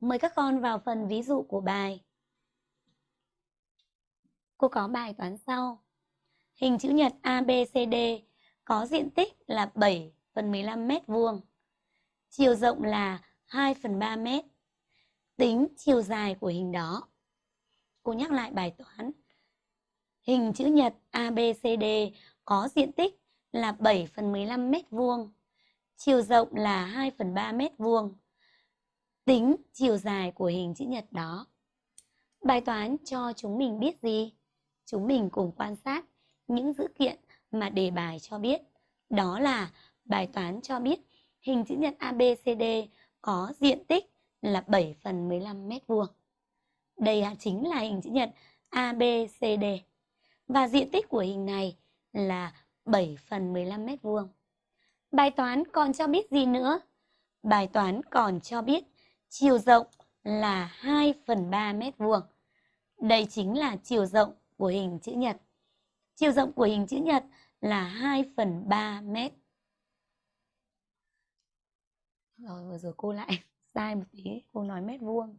Mời các con vào phần ví dụ của bài. Cô có bài toán sau. Hình chữ nhật ABCD có diện tích là 7 phần 15 mét vuông. Chiều rộng là 2 phần 3 mét. Tính chiều dài của hình đó. Cô nhắc lại bài toán. Hình chữ nhật ABCD có diện tích là 7 phần 15 mét vuông. Chiều rộng là 2 phần 3 mét vuông. Tính chiều dài của hình chữ nhật đó. Bài toán cho chúng mình biết gì? Chúng mình cùng quan sát những dữ kiện mà đề bài cho biết. Đó là bài toán cho biết hình chữ nhật ABCD có diện tích là 7 phần 15 mét vuông. Đây à, chính là hình chữ nhật ABCD. Và diện tích của hình này là 7 phần 15 mét vuông. Bài toán còn cho biết gì nữa? Bài toán còn cho biết chiều rộng là 2 phần 3 mét vuông. Đây chính là chiều rộng của hình chữ nhật. Chiều rộng của hình chữ nhật là 2 phần 3 mét. Rồi vừa rồi cô lại sai một tí, cô nói mét vuông.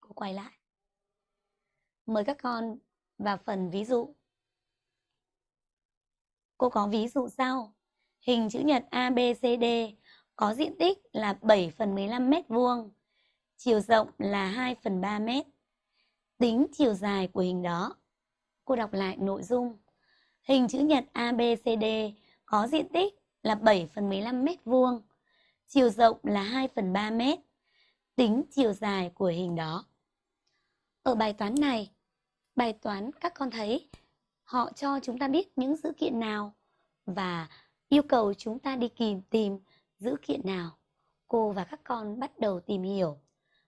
Cô quay lại. Mời các con vào phần ví dụ. Cô có ví dụ sau. Hình chữ nhật ABCD có diện tích là 7 phần 15 mét vuông. Chiều rộng là 2 phần 3 mét. Tính chiều dài của hình đó. Cô đọc lại nội dung. Hình chữ nhật ABCD có diện tích là 7 phần 15 mét vuông. Chiều rộng là 2 phần 3 mét. Tính chiều dài của hình đó. Ở bài toán này, bài toán các con thấy họ cho chúng ta biết những dữ kiện nào và yêu cầu chúng ta đi kìm tìm dữ kiện nào. Cô và các con bắt đầu tìm hiểu